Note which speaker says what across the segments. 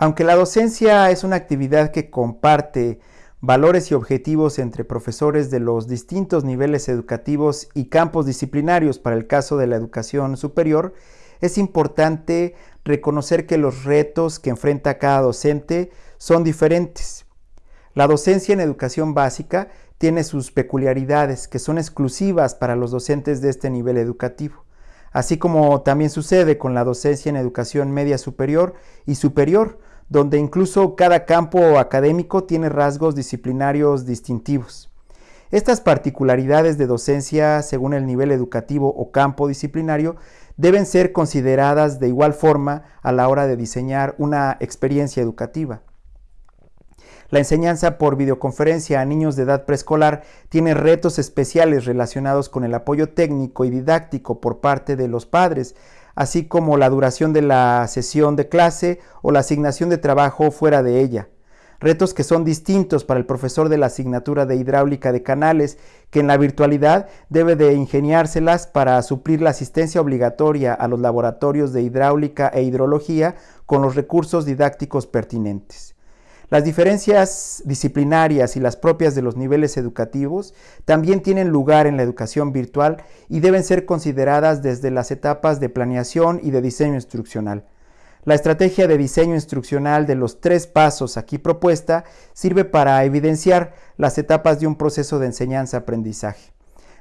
Speaker 1: Aunque la docencia es una actividad que comparte valores y objetivos entre profesores de los distintos niveles educativos y campos disciplinarios para el caso de la educación superior, es importante reconocer que los retos que enfrenta cada docente son diferentes. La docencia en educación básica tiene sus peculiaridades que son exclusivas para los docentes de este nivel educativo, así como también sucede con la docencia en educación media superior y superior, donde incluso cada campo académico tiene rasgos disciplinarios distintivos. Estas particularidades de docencia según el nivel educativo o campo disciplinario deben ser consideradas de igual forma a la hora de diseñar una experiencia educativa. La enseñanza por videoconferencia a niños de edad preescolar tiene retos especiales relacionados con el apoyo técnico y didáctico por parte de los padres, así como la duración de la sesión de clase o la asignación de trabajo fuera de ella. Retos que son distintos para el profesor de la asignatura de hidráulica de canales, que en la virtualidad debe de ingeniárselas para suplir la asistencia obligatoria a los laboratorios de hidráulica e hidrología con los recursos didácticos pertinentes. Las diferencias disciplinarias y las propias de los niveles educativos también tienen lugar en la educación virtual y deben ser consideradas desde las etapas de planeación y de diseño instruccional. La estrategia de diseño instruccional de los tres pasos aquí propuesta sirve para evidenciar las etapas de un proceso de enseñanza-aprendizaje.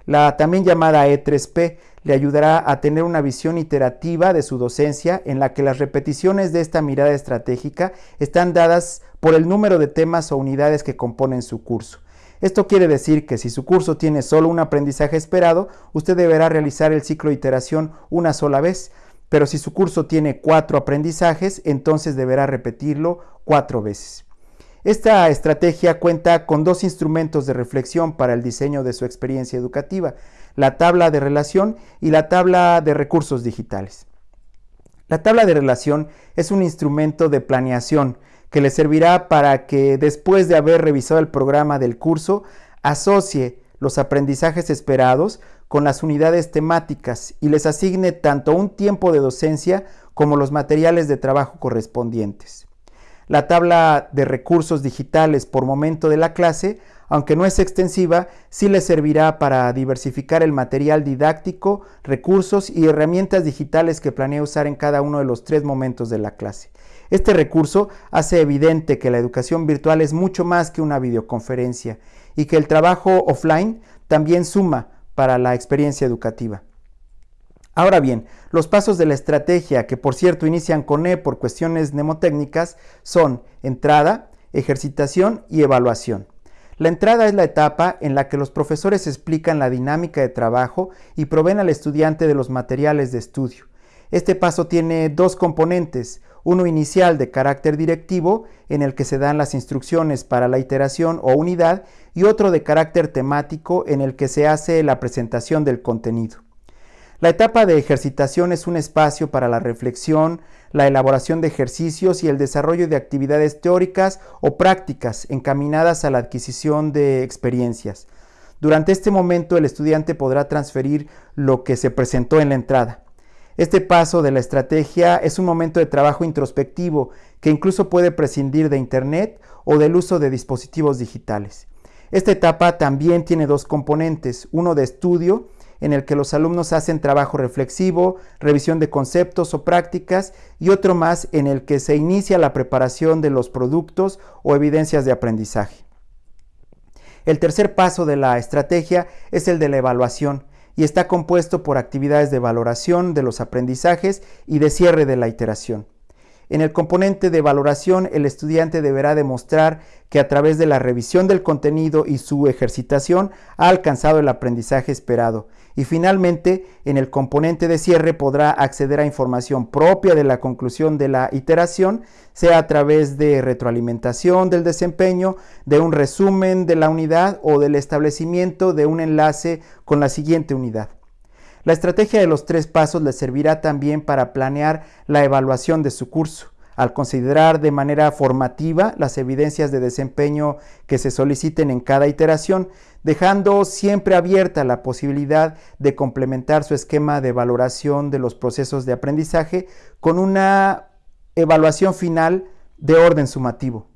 Speaker 1: La también llamada E3P le ayudará a tener una visión iterativa de su docencia en la que las repeticiones de esta mirada estratégica están dadas por el número de temas o unidades que componen su curso. Esto quiere decir que si su curso tiene solo un aprendizaje esperado, usted deberá realizar el ciclo de iteración una sola vez, pero si su curso tiene cuatro aprendizajes, entonces deberá repetirlo cuatro veces. Esta estrategia cuenta con dos instrumentos de reflexión para el diseño de su experiencia educativa, la tabla de relación y la tabla de recursos digitales. La tabla de relación es un instrumento de planeación que le servirá para que después de haber revisado el programa del curso, asocie los aprendizajes esperados con las unidades temáticas y les asigne tanto un tiempo de docencia como los materiales de trabajo correspondientes. La tabla de recursos digitales por momento de la clase, aunque no es extensiva, sí le servirá para diversificar el material didáctico, recursos y herramientas digitales que planea usar en cada uno de los tres momentos de la clase. Este recurso hace evidente que la educación virtual es mucho más que una videoconferencia y que el trabajo offline también suma para la experiencia educativa. Ahora bien, los pasos de la estrategia, que por cierto inician con E por cuestiones mnemotécnicas, son entrada, ejercitación y evaluación. La entrada es la etapa en la que los profesores explican la dinámica de trabajo y proveen al estudiante de los materiales de estudio. Este paso tiene dos componentes, uno inicial de carácter directivo, en el que se dan las instrucciones para la iteración o unidad, y otro de carácter temático, en el que se hace la presentación del contenido. La etapa de ejercitación es un espacio para la reflexión, la elaboración de ejercicios y el desarrollo de actividades teóricas o prácticas encaminadas a la adquisición de experiencias. Durante este momento el estudiante podrá transferir lo que se presentó en la entrada. Este paso de la estrategia es un momento de trabajo introspectivo que incluso puede prescindir de Internet o del uso de dispositivos digitales. Esta etapa también tiene dos componentes, uno de estudio en el que los alumnos hacen trabajo reflexivo, revisión de conceptos o prácticas y otro más en el que se inicia la preparación de los productos o evidencias de aprendizaje. El tercer paso de la estrategia es el de la evaluación y está compuesto por actividades de valoración de los aprendizajes y de cierre de la iteración. En el componente de valoración, el estudiante deberá demostrar que a través de la revisión del contenido y su ejercitación ha alcanzado el aprendizaje esperado. Y finalmente, en el componente de cierre podrá acceder a información propia de la conclusión de la iteración, sea a través de retroalimentación del desempeño, de un resumen de la unidad o del establecimiento de un enlace con la siguiente unidad. La estrategia de los tres pasos le servirá también para planear la evaluación de su curso, al considerar de manera formativa las evidencias de desempeño que se soliciten en cada iteración, dejando siempre abierta la posibilidad de complementar su esquema de valoración de los procesos de aprendizaje con una evaluación final de orden sumativo.